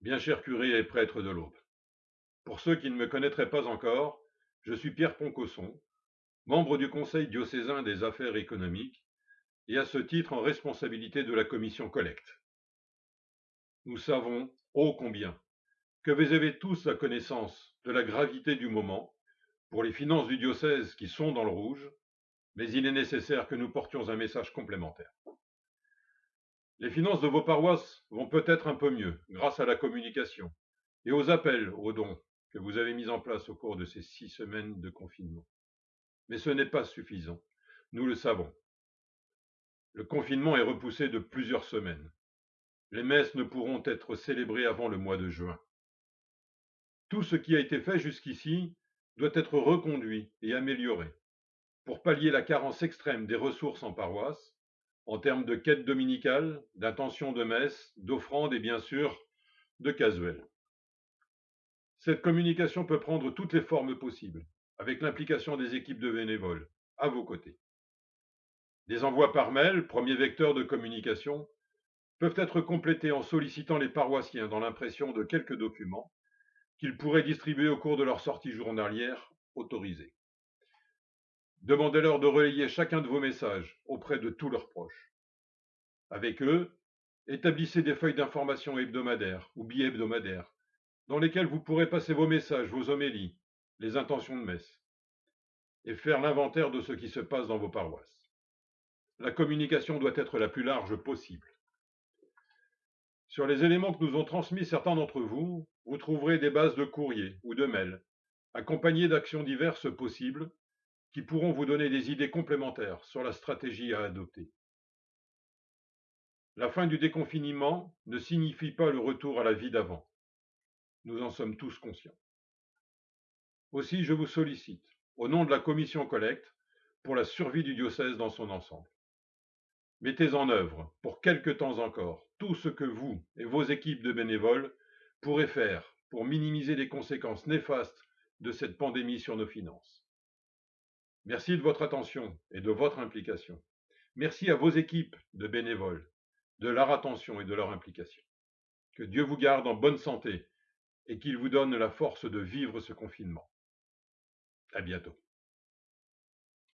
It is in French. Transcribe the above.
Bien cher curé et prêtre de l'Aube, pour ceux qui ne me connaîtraient pas encore, je suis Pierre Poncosson, membre du Conseil diocésain des affaires économiques et à ce titre en responsabilité de la commission collecte. Nous savons, ô combien, que vous avez tous la connaissance de la gravité du moment pour les finances du diocèse qui sont dans le rouge, mais il est nécessaire que nous portions un message complémentaire. Les finances de vos paroisses vont peut-être un peu mieux grâce à la communication et aux appels aux dons que vous avez mis en place au cours de ces six semaines de confinement. Mais ce n'est pas suffisant, nous le savons. Le confinement est repoussé de plusieurs semaines. Les messes ne pourront être célébrées avant le mois de juin. Tout ce qui a été fait jusqu'ici doit être reconduit et amélioré pour pallier la carence extrême des ressources en paroisse, en termes de quête dominicale, d'intention de messe, d'offrande et bien sûr de casuel. Cette communication peut prendre toutes les formes possibles, avec l'implication des équipes de bénévoles, à vos côtés. Des envois par mail, premier vecteur de communication, peuvent être complétés en sollicitant les paroissiens dans l'impression de quelques documents qu'ils pourraient distribuer au cours de leur sortie journalière autorisée. Demandez-leur de relayer chacun de vos messages auprès de tous leurs proches. Avec eux, établissez des feuilles d'information hebdomadaires ou bi-hebdomadaires dans lesquelles vous pourrez passer vos messages, vos homélies, les intentions de messe, et faire l'inventaire de ce qui se passe dans vos paroisses. La communication doit être la plus large possible. Sur les éléments que nous ont transmis certains d'entre vous, vous trouverez des bases de courrier ou de mail, accompagnées d'actions diverses possibles qui pourront vous donner des idées complémentaires sur la stratégie à adopter. La fin du déconfinement ne signifie pas le retour à la vie d'avant. Nous en sommes tous conscients. Aussi, je vous sollicite, au nom de la commission collecte, pour la survie du diocèse dans son ensemble. Mettez en œuvre, pour quelque temps encore, tout ce que vous et vos équipes de bénévoles pourrez faire pour minimiser les conséquences néfastes de cette pandémie sur nos finances. Merci de votre attention et de votre implication. Merci à vos équipes de bénévoles, de leur attention et de leur implication. Que Dieu vous garde en bonne santé et qu'il vous donne la force de vivre ce confinement. À bientôt.